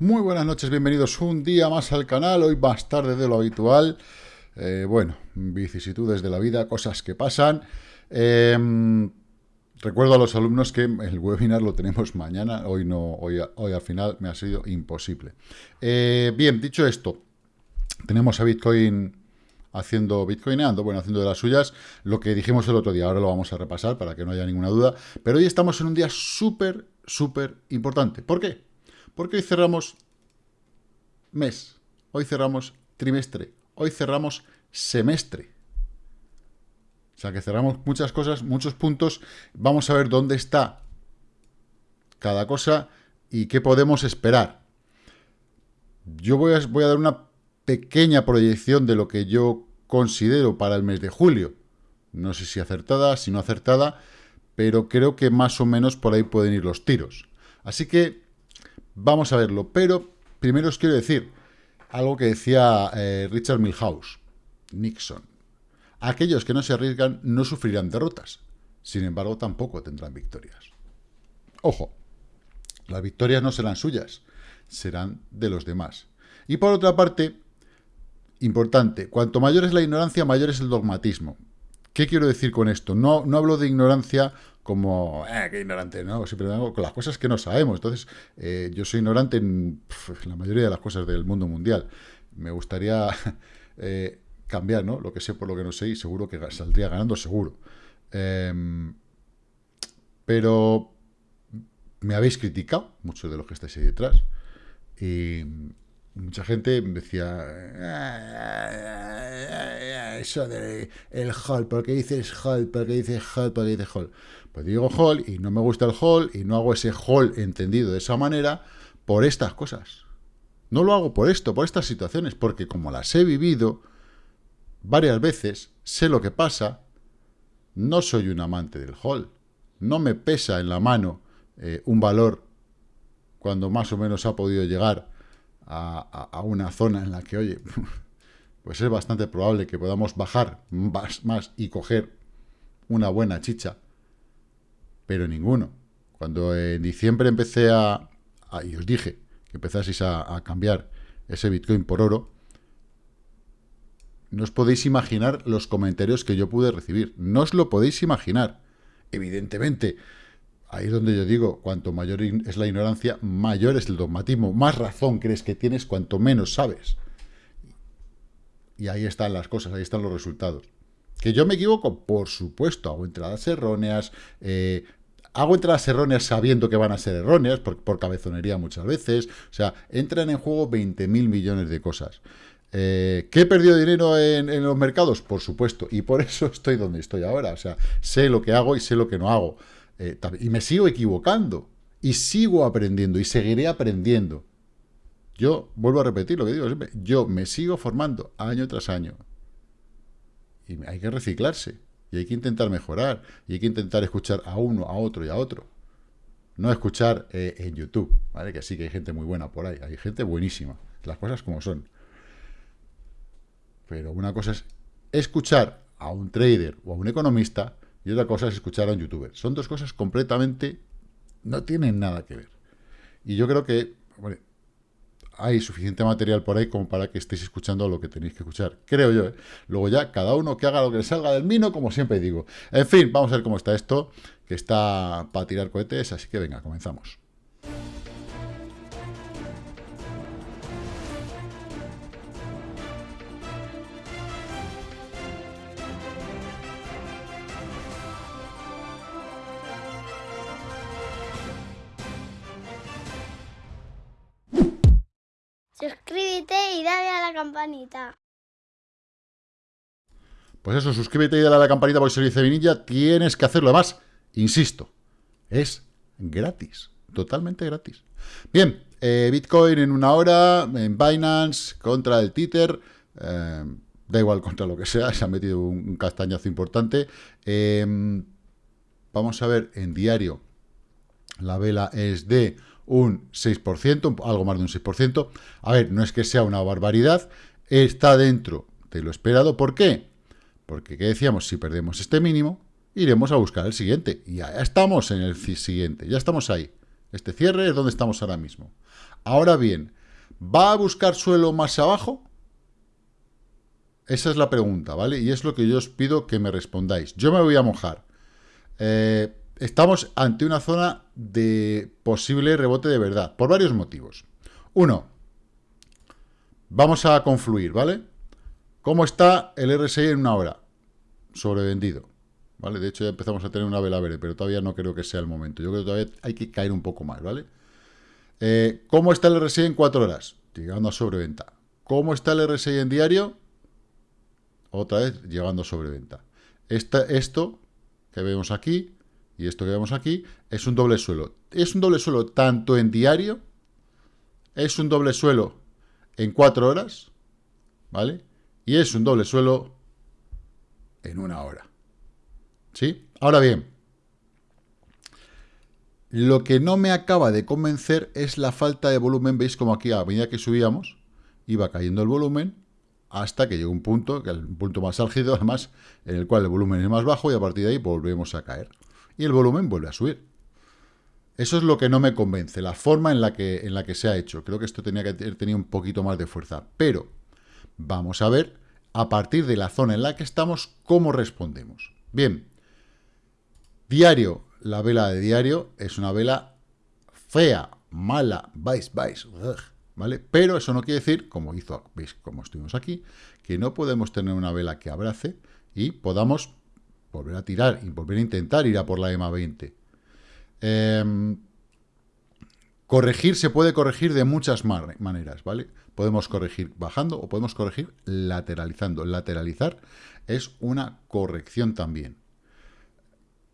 Muy buenas noches, bienvenidos un día más al canal, hoy más tarde de lo habitual. Eh, bueno, vicisitudes de la vida, cosas que pasan. Em, recuerdo a los alumnos que el webinar lo tenemos mañana, hoy no, hoy, al final me ha sido imposible. Eh, bien, dicho esto, tenemos a Bitcoin haciendo bitcoineando, bueno, haciendo de las suyas, lo que dijimos el otro día, ahora lo vamos a repasar para que no haya ninguna duda, pero hoy estamos en un día súper, súper importante. ¿Por qué? Porque hoy cerramos mes, hoy cerramos trimestre, hoy cerramos semestre. O sea que cerramos muchas cosas, muchos puntos. Vamos a ver dónde está cada cosa y qué podemos esperar. Yo voy a, dar una pequeña proyección de lo que yo considero para el mes de julio. No sé si acertada, si no acertada, pero creo que más o menos por ahí pueden ir los tiros. Así que Vamos a verlo, pero primero os quiero decir algo que decía eh, Richard Milhouse, Nixon. Aquellos que no se arriesgan no sufrirán derrotas, sin embargo tampoco tendrán victorias. Ojo, las victorias no serán suyas, serán de los demás. Y por otra parte, importante, cuanto mayor es la ignorancia, mayor es el dogmatismo. ¿Qué quiero decir con esto? No, no hablo de ignorancia como, eh, qué ignorante, ¿no? Siempre hago con las cosas que no sabemos. Entonces, eh, yo soy ignorante en la mayoría de las cosas del mundo mundial. Me gustaría eh, cambiar, ¿no? Lo que sé por lo que no sé y seguro que saldría ganando, seguro. Em, pero me habéis criticado, muchos de los que estáis ahí detrás, y mucha gente decía, eso de el hall, ¿por qué dices hall? ¿Por qué dices hall? ¿Por qué dices hall? Pues digo hall y no me gusta el hall y no hago ese hall entendido de esa manera por estas cosas. No lo hago por esto, por estas situaciones, porque como las he vivido varias veces, sé lo que pasa, no soy un amante del hall. No me pesa en la mano eh, un valor cuando más o menos ha podido llegar a, a, una zona en la que, oye, pues es bastante probable que podamos bajar más, más y coger una buena chicha pero ninguno. Cuando en diciembre empecé a, y os dije que empezaseis a, cambiar ese Bitcoin por oro, no os podéis imaginar los comentarios que yo pude recibir. No os lo podéis imaginar. Evidentemente, ahí es donde yo digo, cuanto mayor es la ignorancia, mayor es el dogmatismo. Más razón crees que tienes cuanto menos sabes. Y ahí están las cosas, ahí están los resultados. ¿Que yo me equivoco? Por supuesto, hago entradas erróneas, eh, hago entradas erróneas sabiendo que van a ser erróneas, por, cabezonería muchas veces. O sea, entran en juego 20.000 millones de cosas. Eh, ¿Que he perdido dinero en, los mercados? Por supuesto, y por eso estoy donde estoy ahora. O sea, sé lo que hago y sé lo que no hago. Eh, y me sigo equivocando, y sigo aprendiendo, y seguiré aprendiendo. Yo, vuelvo a repetir lo que digo siempre, yo me sigo formando año tras año. Y hay que reciclarse. Y hay que intentar mejorar. Y hay que intentar escuchar a uno, a otro y a otro. No escuchar eh, en YouTube, ¿vale? Que sí que hay gente muy buena por ahí. Hay gente buenísima. Las cosas como son. Pero una cosa es escuchar a un trader o a un economista y otra cosa es escuchar a un youtuber. Son dos cosas completamente... no tienen nada que ver. Y yo creo que hay suficiente material por ahí como para que estéis escuchando lo que tenéis que escuchar, creo yo. ¿eh? Luego ya, cada uno que haga lo que le salga del mino, como siempre digo. En fin, vamos a ver cómo está esto, que está para tirar cohetes, así que venga, comenzamos. Pues eso, suscríbete y dale a la campanita porque soy Vinilla. Tienes que hacerlo. Además, insisto, es gratis. Totalmente gratis. Bien, eh, Bitcoin en una hora, en Binance, contra el Tether. Eh, da igual contra lo que sea, se ha metido un, castañazo importante. Em, vamos a ver, en diario, la vela es de un 6%, algo más de un 6%. A ver, no es que sea una barbaridad, está dentro de lo esperado. ¿Por qué? Porque, ¿qué decíamos? Si perdemos este mínimo, iremos a buscar el siguiente. Y ya estamos en el siguiente, ya estamos ahí. Este cierre es donde estamos ahora mismo. Ahora bien, ¿va a buscar suelo más abajo? Esa es la pregunta, ¿vale? Y es lo que yo os pido que me respondáis. Yo me voy a mojar. Eh, estamos ante una zona de posible rebote de verdad, por varios motivos. Uno, vamos a confluir, ¿vale? ¿Cómo está el RSI en una hora? Sobrevendido. ¿Vale? De hecho, ya empezamos a tener una vela verde, pero todavía no creo que sea el momento. Yo creo que todavía hay que caer un poco más, ¿vale? Eh, ¿Cómo está el RSI en 4 horas? Llegando a sobreventa. ¿Cómo está el RSI en diario? Otra vez llegando a sobreventa. esto que vemos aquí y esto que vemos aquí es un doble suelo. Es un doble suelo tanto en diario, es un doble suelo en 4 horas, ¿vale? Y es un doble suelo en una hora. ¿Sí? Ahora bien, lo que no me acaba de convencer es la falta de volumen. Veis como aquí a medida que subíamos iba cayendo el volumen hasta que llegó un punto, que es un punto más álgido además, en el cual el volumen es más bajo y a partir de ahí volvemos a caer. Y el volumen vuelve a subir. Eso es lo que no me convence, la forma en la que, se ha hecho. Creo que esto tenía que tener un poquito más de fuerza. Pero vamos a ver, a partir de la zona en la que estamos, cómo respondemos. Bien, diario, la vela de diario es una vela fea, mala, vais, vais, ¿vale? Pero eso no quiere decir, como hizo, veis, como estuvimos aquí, que no podemos tener una vela que abrace y podamos volver a tirar y volver a intentar ir a por la EMA 20. Em, corregir se puede corregir de muchas maneras, ¿vale? Podemos corregir bajando o podemos corregir lateralizando. Lateralizar es una corrección también.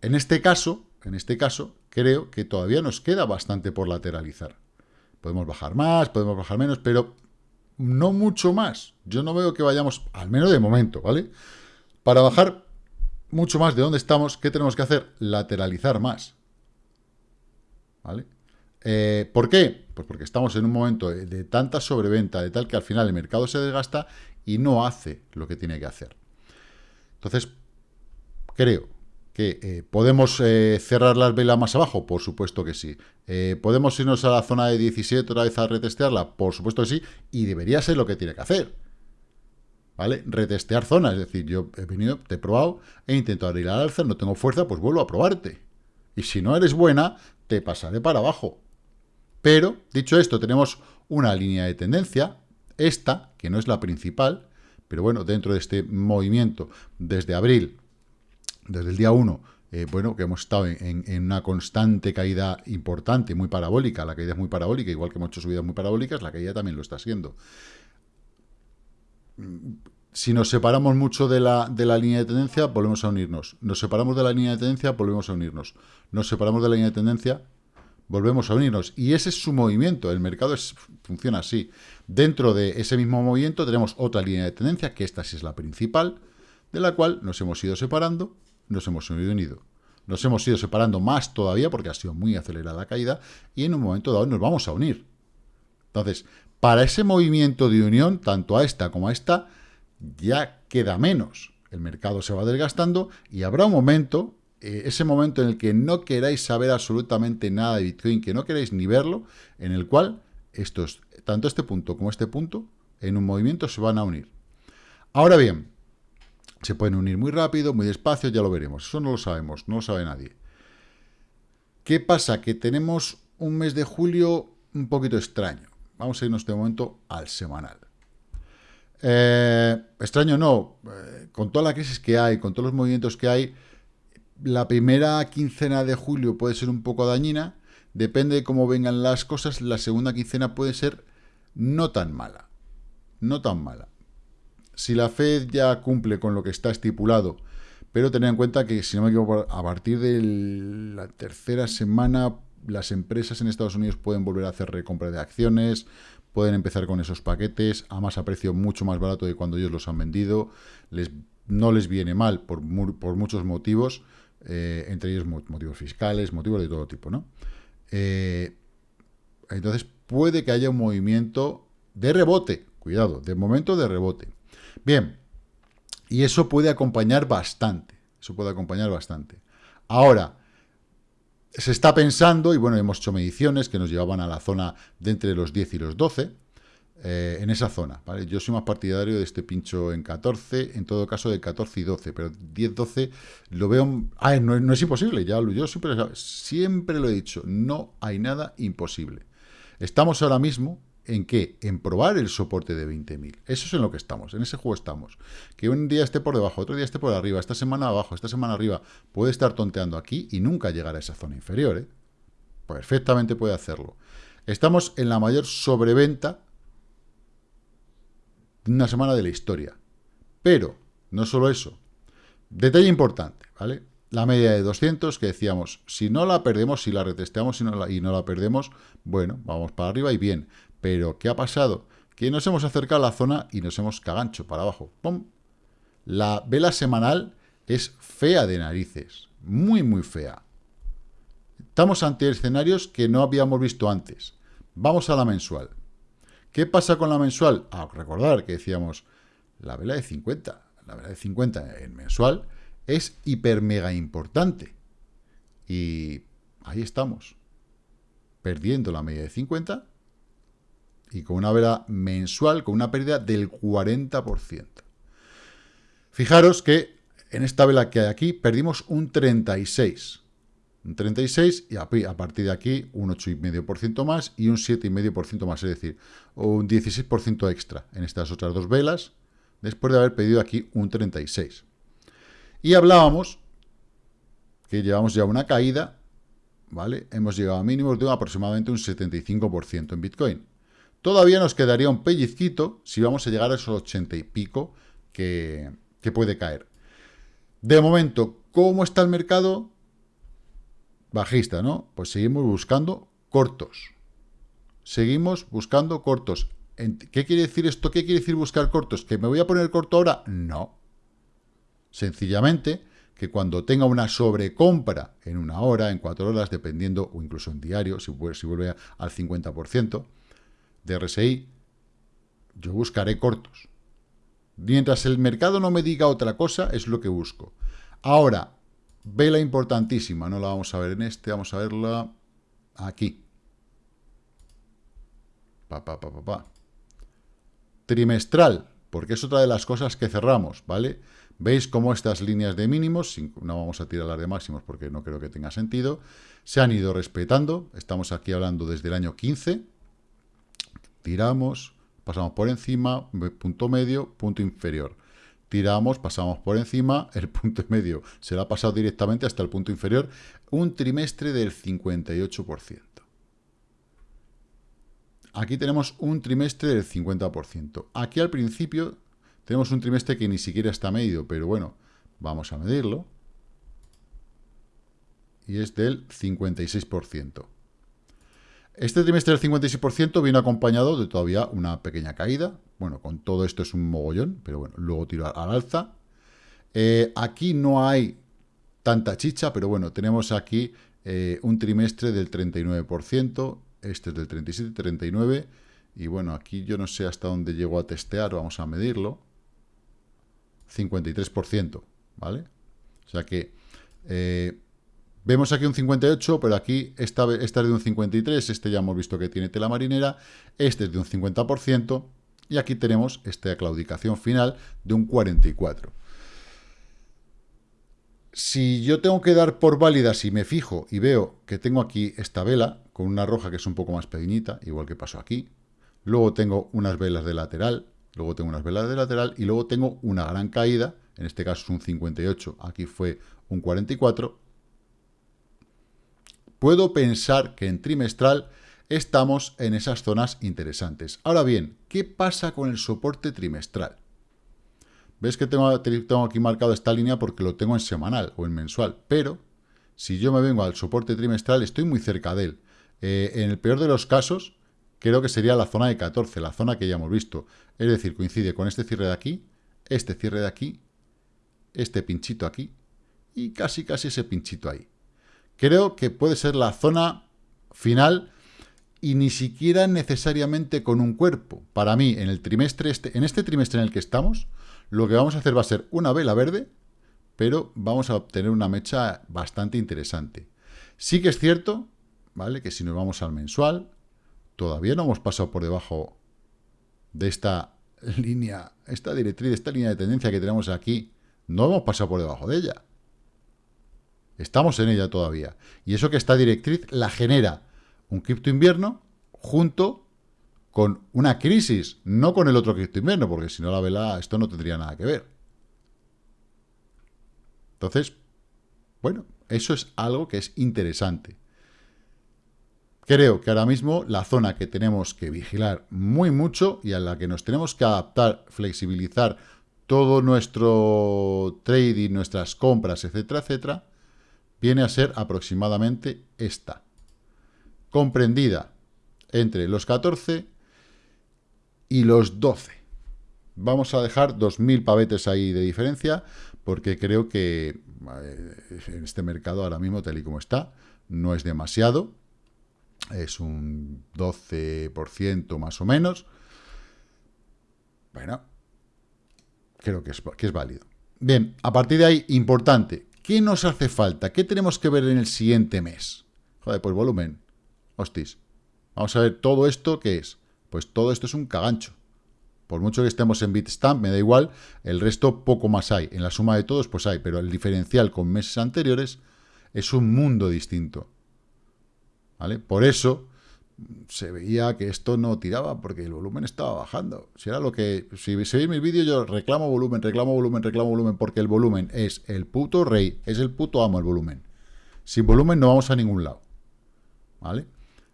En este caso, en este caso, creo que todavía nos queda bastante por lateralizar. Podemos bajar más, podemos bajar menos, pero no mucho más. Yo no veo que vayamos, al menos de momento, ¿vale? Para bajar mucho más de donde estamos, ¿qué tenemos que hacer? Lateralizar más. ¿Vale? Eh, ¿Por qué? Pues porque estamos en un momento de, tanta sobreventa, de tal que al final el mercado se desgasta y no hace lo que tiene que hacer. Entonces, creo que eh, podemos eh, cerrar las velas más abajo, por supuesto que sí. ¿Podemos irnos a la zona de 17 otra vez a retestearla? Por supuesto que sí, y debería ser lo que tiene que hacer. ¿Vale? Retestear zonas, es decir, yo he venido, te he probado, he intentado ir al alza, no tengo fuerza, pues vuelvo a probarte. Y si no eres buena, te pasaré para abajo. Pero, dicho esto, tenemos una línea de tendencia, esta, que no es la principal, pero bueno, dentro de este movimiento, desde abril desde el día 1, eh, bueno, que hemos estado en, una constante caída importante, muy parabólica, la caída es muy parabólica, igual que hemos hecho subidas muy parabólicas, la caída también lo está siendo. Si nos separamos mucho de la, de la línea de tendencia, volvemos a unirnos. Nos separamos de la línea de tendencia, volvemos a unirnos. Nos separamos de la línea de tendencia, volvemos a unirnos. Y ese es su movimiento, el mercado es, funciona así. Dentro de ese mismo movimiento tenemos otra línea de tendencia, que esta sí es la principal, de la cual nos hemos ido separando, nos hemos unido. Nos hemos ido separando más todavía porque ha sido muy acelerada la caída y en un momento dado nos vamos a unir. Entonces, para ese movimiento de unión, tanto a esta como a esta, ya queda menos. El mercado se va desgastando y habrá un momento, eh, ese momento en el que no queráis saber absolutamente nada de Bitcoin, que no queráis ni verlo, en el cual estos, tanto este punto como este punto, en un movimiento se van a unir. Ahora bien, se pueden unir muy rápido, muy despacio, ya lo veremos. Eso no lo sabemos, no lo sabe nadie. ¿Qué pasa? Que tenemos un mes de julio un poquito extraño. Vamos a irnos de momento al semanal. Eh, extraño no, eh, con toda la crisis que hay, con todos los movimientos que hay, la primera quincena de julio puede ser un poco dañina, depende de cómo vengan las cosas, la segunda quincena puede ser no tan mala, no tan mala. Si la Fed ya cumple con lo que está estipulado, pero tened en cuenta que, si no me equivoco, a partir de la tercera semana las empresas en Estados Unidos pueden volver a hacer recompra de acciones, pueden empezar con esos paquetes a más a precio mucho más barato de cuando ellos los han vendido, les, no les viene mal por, por muchos motivos, eh, entre ellos motivos fiscales, motivos de todo tipo, ¿no? Eh, entonces puede que haya un movimiento de rebote, cuidado, de momento de rebote. Bien, y eso puede acompañar bastante, eso puede acompañar bastante. Ahora, se está pensando, y bueno, hemos hecho mediciones que nos llevaban a la zona de entre los 10 y los 12, eh, en esa zona, ¿vale? Yo soy más partidario de este pincho en 14, en todo caso de 14 y 12, pero 10-12 lo veo... Ah, no, no, es imposible, ya yo siempre, siempre lo he dicho, no hay nada imposible. Estamos ahora mismo ¿En qué? En probar el soporte de 20.000. Eso es en lo que estamos, en ese juego estamos. Que un día esté por debajo, otro día esté por arriba, esta semana abajo, esta semana arriba, puede estar tonteando aquí y nunca llegar a esa zona inferior. ¿eh? Perfectamente puede hacerlo. Estamos en la mayor sobreventa de una semana de la historia. Pero, no solo eso. Detalle importante, ¿vale? La media de 200, que decíamos, si no la perdemos, si la retesteamos y no la, y no la perdemos, bueno, vamos para arriba y bien. Pero, ¿qué ha pasado? Que nos hemos acercado a la zona y nos hemos cagancho para abajo. ¡Pum! La vela semanal es fea de narices. Muy, muy fea. Estamos ante escenarios que no habíamos visto antes. Vamos a la mensual. ¿Qué pasa con la mensual? A recordar que decíamos, la vela de 50, la vela de 50 en mensual es hiper mega importante. Y ahí estamos, perdiendo la media de 50 y con una vela mensual con una pérdida del 40%. Fijaros que en esta vela que hay aquí perdimos un 36%. Un 36% y a, partir de aquí un 8,5% más y un 7,5% más, es decir, un 16% extra en estas otras dos velas, después de haber pedido aquí un 36%. Y hablábamos que llevamos ya una caída, ¿vale? Hemos llegado a mínimos de aproximadamente un 75% en Bitcoin. Todavía nos quedaría un pellizquito si vamos a llegar a esos 80 y pico que, puede caer. De momento, ¿cómo está el mercado? Bajista, ¿no? Pues seguimos buscando cortos. Seguimos buscando cortos. ¿Qué quiere decir esto? ¿Qué quiere decir buscar cortos? ¿Que me voy a poner corto ahora? No. Sencillamente que cuando tenga una sobrecompra en una hora, en cuatro horas, dependiendo, o incluso en diario, si, si vuelve al 50%, de RSI, yo buscaré cortos. Mientras el mercado no me diga otra cosa, es lo que busco. Ahora, vela importantísima, no la vamos a ver en este, vamos a verla aquí. Pa, pa, pa, pa, Trimestral, porque es otra de las cosas que cerramos, ¿vale? Veis cómo estas líneas de mínimos, no vamos a tirar las de máximos porque no creo que tenga sentido, se han ido respetando. Estamos aquí hablando desde el año 15, tiramos, pasamos por encima, punto medio, punto inferior. Tiramos, pasamos por encima, el punto medio se ha pasado directamente hasta el punto inferior, un trimestre del 58%. Aquí tenemos un trimestre del 50%. Aquí al principio tenemos un trimestre que ni siquiera está medido, pero bueno, vamos a medirlo. Y es del 56%. Este trimestre del 56% viene acompañado de todavía una pequeña caída. Bueno, con todo esto es un mogollón, pero bueno, luego tiro al alza. Eh, aquí no hay tanta chicha, pero bueno, tenemos aquí eh, un trimestre del 39%, este es del 37, 39%, y bueno, aquí yo no sé hasta dónde llego a testear, vamos a medirlo. 53%, ¿vale? O sea que eh, Vemos aquí un 58, pero aquí esta, esta es de un 53, este ya hemos visto que tiene tela marinera, este es de un 50%, y aquí tenemos esta claudicación final de un 44. Si yo tengo que dar por válida, si me fijo y veo que tengo aquí esta vela, con una roja que es un poco más pequeñita, igual que pasó aquí, luego tengo unas velas de lateral, luego tengo unas velas de lateral, y luego tengo una gran caída, en este caso es un 58, aquí fue un 44, puedo pensar que en trimestral estamos en esas zonas interesantes. Ahora bien, ¿qué pasa con el soporte trimestral? ¿Ves que tengo, aquí marcado esta línea porque lo tengo en semanal o en mensual? Pero, si yo me vengo al soporte trimestral, estoy muy cerca de él. Eh, en el peor de los casos, creo que sería la zona de 14, la zona que ya hemos visto. Es decir, coincide con este cierre de aquí, este cierre de aquí, este pinchito aquí, y casi casi ese pinchito ahí creo que puede ser la zona final y ni siquiera necesariamente con un cuerpo. Para mí, en el trimestre este, en este trimestre en el que estamos, lo que vamos a hacer va a ser una vela verde, pero vamos a obtener una mecha bastante interesante. Sí que es cierto, ¿vale? Que si nos vamos al mensual, todavía no hemos pasado por debajo de esta línea, esta directriz, esta línea de tendencia que tenemos aquí, no hemos pasado por debajo de ella. Estamos en ella todavía. Y eso que esta directriz la genera un cripto invierno junto con una crisis, no con el otro cripto invierno, porque si no la vela, esto no tendría nada que ver. Entonces, bueno, eso es algo que es interesante. Creo que ahora mismo la zona que tenemos que vigilar muy mucho y a la que nos tenemos que adaptar, flexibilizar todo nuestro trading, nuestras compras, etcétera, etcétera, viene a ser aproximadamente esta. Comprendida entre los 14 y los 12. Vamos a dejar 2.000 pavetes ahí de diferencia, porque creo que eh, en este mercado ahora mismo, tal y como está, no es demasiado. Es un 12% más o menos. Bueno, creo que es, que es válido. Bien, a partir de ahí, importante, ¿qué nos hace falta? ¿Qué tenemos que ver en el siguiente mes? Joder, pues volumen. Hostis. Vamos a ver todo esto, ¿qué es? Pues todo esto es un cagancho. Por mucho que estemos en Bitstamp, me da igual, el resto poco más hay. En la suma de todos, pues hay, pero el diferencial con meses anteriores es un mundo distinto. ¿Vale? Por eso se veía que esto no tiraba, porque el volumen estaba bajando. Si era lo que... Si veis mi vídeo, yo reclamo volumen, reclamo volumen, reclamo volumen, porque el volumen es el puto rey, es el puto amo el volumen. Sin volumen no vamos a ningún lado. ¿Vale?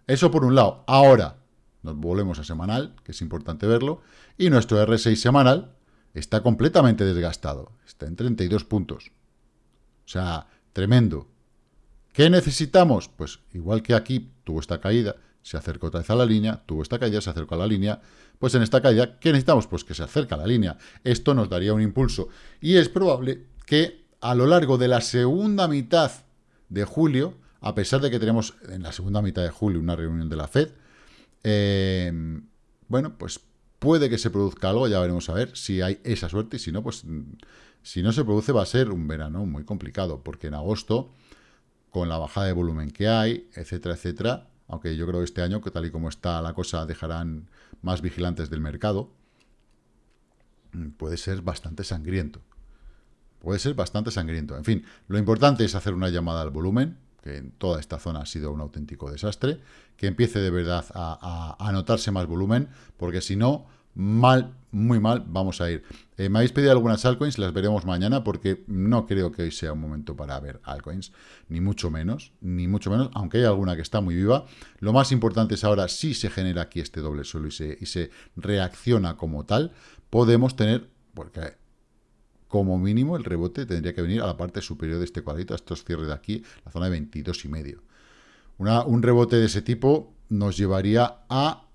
Eso por un lado. Ahora, nos volvemos a semanal, que es importante verlo, y nuestro R6 semanal está completamente desgastado, está en 32 puntos. O sea, tremendo. ¿Qué necesitamos? Pues igual que aquí tuvo esta caída, se acercó otra vez a la línea, tuvo esta caída, se acercó a la línea, pues en esta caída, ¿qué necesitamos? Pues que se acerque a la línea. Esto nos daría un impulso. Y es probable que a lo largo de la segunda mitad de julio, a pesar de que tenemos en la segunda mitad de julio una reunión de la FED, eh, bueno, pues puede que se produzca algo, ya veremos a ver si hay esa suerte, y si no, pues si no se produce va a ser un verano muy complicado, porque en agosto, con la bajada de volumen que hay, etcétera, etcétera, aunque yo creo que este año, que tal y como está la cosa, dejarán más vigilantes del mercado, puede ser bastante sangriento. Puede ser bastante sangriento. En fin, lo importante es hacer una llamada al volumen, que en toda esta zona ha sido un auténtico desastre, que empiece de verdad a, a, notarse más volumen, porque si no, mal, muy mal, vamos a ir. Eh, me habéis pedido algunas altcoins, las veremos mañana, porque no creo que hoy sea un momento para ver altcoins, ni mucho menos, ni mucho menos, aunque hay alguna que está muy viva. Lo más importante es ahora, si se genera aquí este doble suelo y se, y se reacciona como tal, podemos tener, porque como mínimo el rebote tendría que venir a la parte superior de este cuadrito, a estos cierres de aquí, la zona de 22 y medio. un rebote de ese tipo nos llevaría a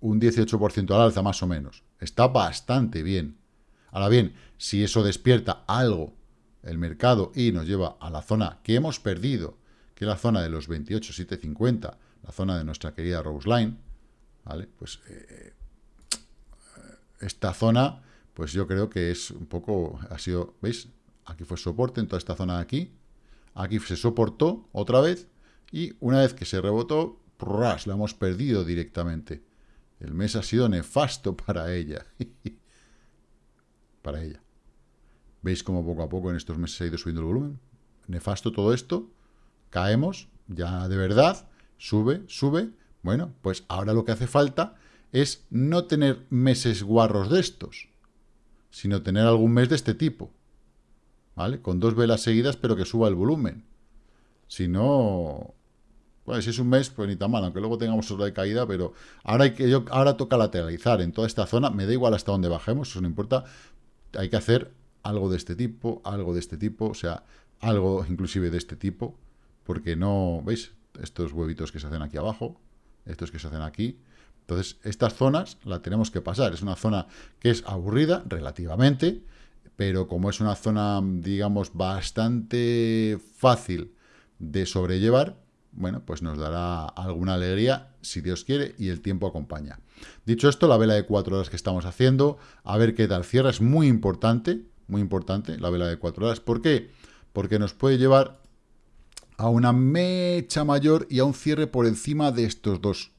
un 18% al alza más o menos. Está bastante bien. Ahora bien, si eso despierta algo el mercado y nos lleva a la zona que hemos perdido, que es la zona de los 28,750, la zona de nuestra querida Rose Line, ¿vale? Pues eh, esta zona pues yo creo que es un poco, ha sido, ¿veis? Aquí fue soporte en toda esta zona de aquí, aquí se soportó otra vez, y una vez que se rebotó, ¡pras! la hemos perdido directamente. El mes ha sido nefasto para ella. para ella. ¿Veis cómo poco a poco en estos meses ha ido subiendo el volumen? Nefasto todo esto. Caemos, ya de verdad, sube, sube. Bueno, pues ahora lo que hace falta es no tener meses guarros de estos sino tener algún mes de este tipo, ¿vale? Con dos velas seguidas, pero que suba el volumen. Si no, bueno, si es un mes, pues ni tan mal, aunque luego tengamos otra de caída, pero ahora, hay que, yo, ahora toca lateralizar en toda esta zona, me da igual hasta dónde bajemos, eso no importa, hay que hacer algo de este tipo, algo de este tipo, o sea, algo inclusive de este tipo, porque no, ¿veis? Estos huevitos que se hacen aquí abajo, estos que se hacen aquí, entonces, estas zonas la tenemos que pasar. Es una zona que es aburrida, relativamente, pero como es una zona, digamos, bastante fácil de sobrellevar, bueno, pues nos dará alguna alegría, si Dios quiere, y el tiempo acompaña. Dicho esto, la vela de cuatro horas que estamos haciendo, a ver qué tal cierra, es muy importante, muy importante la vela de cuatro horas. ¿Por qué? Porque nos puede llevar a una mecha mayor y a un cierre por encima de estos dos,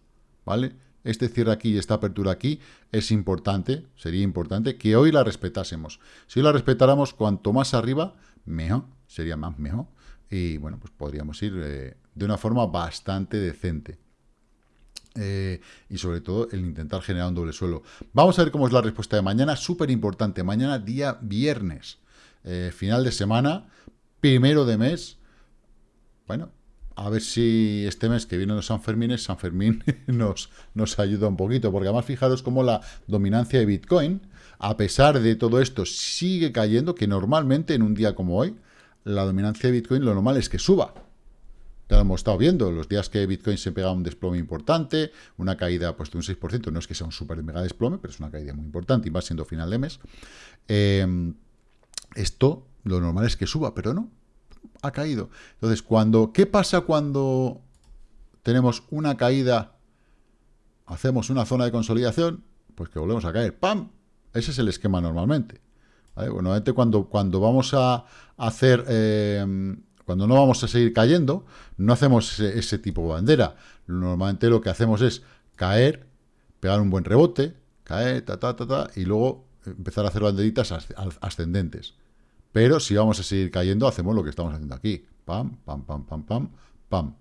¿vale? Este cierre aquí y esta apertura aquí es importante, sería importante que hoy la respetásemos. Si la respetáramos, cuanto más arriba, mejor, sería más mejor. Y bueno, pues podríamos ir eh, de una forma bastante decente. Eh, y sobre todo el intentar generar un doble suelo. Vamos a ver cómo es la respuesta de mañana, súper importante. Mañana día viernes, eh, final de semana, primero de mes, bueno, a ver si este mes que viene los San Fermines, San Fermín nos, nos ayuda un poquito, porque además fijaros cómo la dominancia de Bitcoin, a pesar de todo esto, sigue cayendo, que normalmente en un día como hoy, la dominancia de Bitcoin lo normal es que suba. Ya lo hemos estado viendo, los días que Bitcoin se pega un desplome importante, una caída pues, de un 6%, no es que sea un super mega desplome, pero es una caída muy importante y va siendo final de mes. Eh, esto, lo normal es que suba, pero no, ha caído. Entonces, cuando, ¿qué pasa cuando tenemos una caída, hacemos una zona de consolidación? Pues que volvemos a caer. ¡Pam! Ese es el esquema normalmente. Normalmente cuando, cuando vamos a hacer... Eh, cuando no vamos a seguir cayendo, no hacemos ese, tipo de bandera. Normalmente lo que hacemos es caer, pegar un buen rebote, caer, ta, ta, ta, ta, y luego empezar a hacer banderitas ascendentes. Pero si vamos a seguir cayendo, hacemos lo que estamos haciendo aquí. Pam, pam, pam, pam, pam, pam.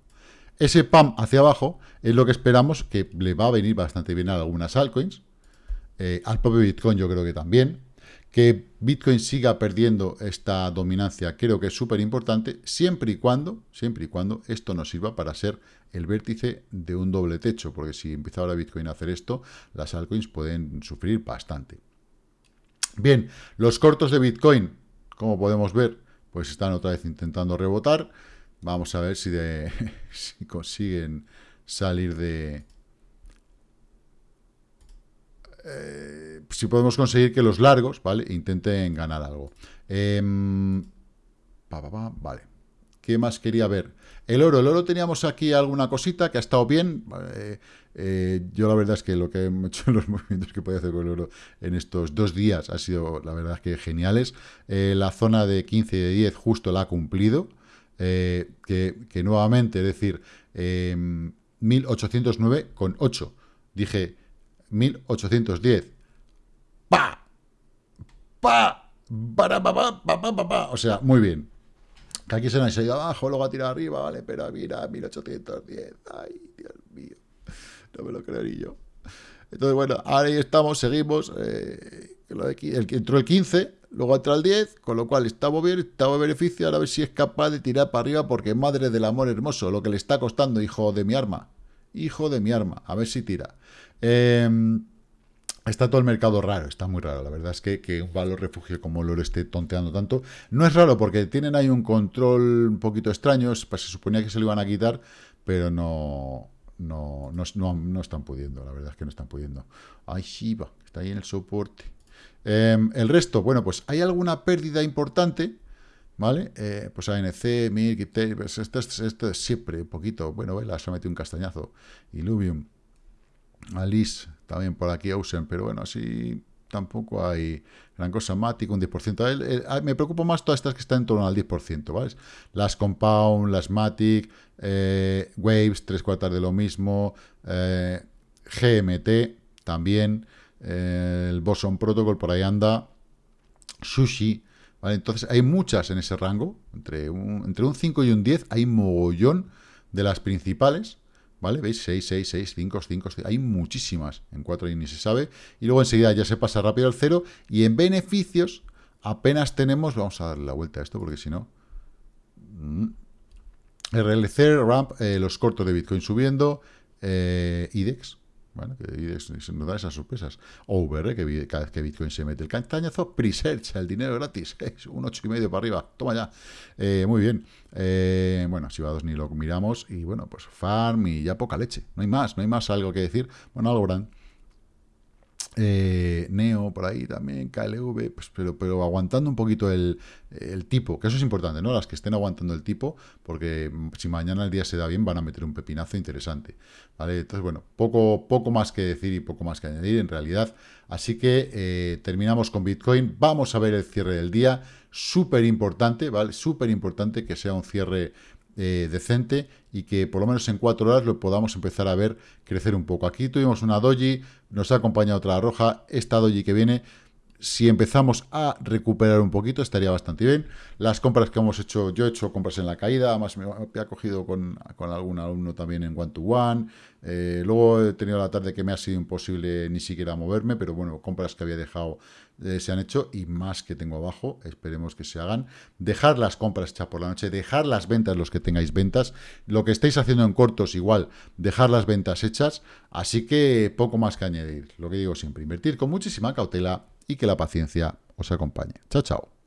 Ese pam hacia abajo es lo que esperamos que le va a venir bastante bien a algunas altcoins. Eh, al propio Bitcoin yo creo que también. Que Bitcoin siga perdiendo esta dominancia creo que es súper importante, siempre y cuando, siempre y cuando esto nos sirva para ser el vértice de un doble techo, porque si empieza ahora Bitcoin a hacer esto, las altcoins pueden sufrir bastante. Bien, los cortos de Bitcoin como podemos ver, pues están otra vez intentando rebotar. Vamos a ver si, de, si consiguen salir de... Eh, si podemos conseguir que los largos, ¿vale? Intenten ganar algo. Em, vale. ¿Qué más quería ver? El oro. El oro teníamos aquí alguna cosita que ha estado bien. Eh, yo la verdad es que lo que he hecho en los movimientos que puede hacer con el oro en estos dos días ha sido, la verdad, que geniales. Eh, la zona de 15 y de 10 justo la ha cumplido. Eh, que, nuevamente, es decir, 1809 con 8. Dije 1810. ¡Pa! ¡Pa! ¡Pa! ¡Pa! ¡Pa! ¡Pa! ¡Pa! O sea, muy bien. Aquí se nos ha ido abajo, luego ha tirado arriba, vale, pero mira, 1810. Ay, Dios mío no me lo creo ni yo. Entonces, bueno, ahora ahí estamos, seguimos. Eh, el, entró el 15, luego entra el 10, con lo cual estamos bien, estamos en beneficio. Ahora a ver si es capaz de tirar para arriba, porque madre del amor hermoso, lo que le está costando, hijo de mi arma. Hijo de mi arma, a ver si tira. Em, está todo el mercado raro, está muy raro. La verdad es que, que un valor refugio como oro esté tonteando tanto. No es raro porque tienen ahí un control un poquito extraño. Pues se suponía que se lo iban a quitar, pero no, no, no, están pudiendo, la verdad es que no están pudiendo. Ay, Shiba, está ahí en el soporte. Em, el resto, bueno, pues hay alguna pérdida importante, ¿vale? Eh, pues ANC, MIRC, pues esto, esto, es siempre un poquito, bueno, Vela se ha metido un castañazo, Illuvium, Alice, también por aquí Ocean, pero bueno, así tampoco hay gran cosa. Matic, un 10%. me preocupa más todas estas que están en torno al 10%, ¿vale? Las Compound, las Matic, eh, Waves, tres cuartas de lo mismo, eh, GMT también, eh, el Boson Protocol por ahí anda, Sushi, ¿vale? Entonces hay muchas en ese rango, entre un, entre un 5 y un 10 hay mogollón de las principales, ¿Vale? ¿Veis? 6, 6, 6, 5, 5, 6. Hay muchísimas en 4 y ni se sabe. Y luego enseguida ya se pasa rápido al 0. Y en beneficios apenas tenemos... Vamos a darle la vuelta a esto porque si no... Mm, RLC, RAMP, eh, los cortos de Bitcoin subiendo. Eh, IDEX, bueno, que nos da esas sorpresas. Over, que cada vez que Bitcoin se mete el castañazo, Presearch, el dinero gratis, un ocho y medio para arriba, toma ya. Eh, muy bien. Eh, bueno, si va a dos ni lo miramos, y bueno, pues farm y ya poca leche. No hay más, no hay más algo que decir. Bueno, Algorand eh, Neo por ahí también, KLV, pues, pero, pero aguantando un poquito el, tipo, que eso es importante, ¿no? Las que estén aguantando el tipo, porque si mañana el día se da bien, van a meter un pepinazo interesante, ¿vale? Entonces, bueno, poco, poco más que decir y poco más que añadir en realidad. Así que eh, terminamos con Bitcoin. Vamos a ver el cierre del día, súper importante, ¿vale? Súper importante que sea un cierre eh, decente y que por lo menos en cuatro horas lo podamos empezar a ver crecer un poco. Aquí tuvimos una doji, nos ha acompañado otra roja, esta doji que viene si empezamos a recuperar un poquito, estaría bastante bien. Las compras que hemos hecho, yo he hecho compras en la caída, además me ha cogido con, con algún alumno también en One to One. Eh, luego he tenido la tarde que me ha sido imposible ni siquiera moverme, pero bueno, compras que había dejado eh, se han hecho y más que tengo abajo, esperemos que se hagan. Dejar las compras hechas por la noche, dejar las ventas los que tengáis ventas. Lo que estáis haciendo en cortos, igual, dejar las ventas hechas. Así que poco más que añadir. Lo que digo siempre, invertir con muchísima cautela y que la paciencia os acompañe. Chao, chao.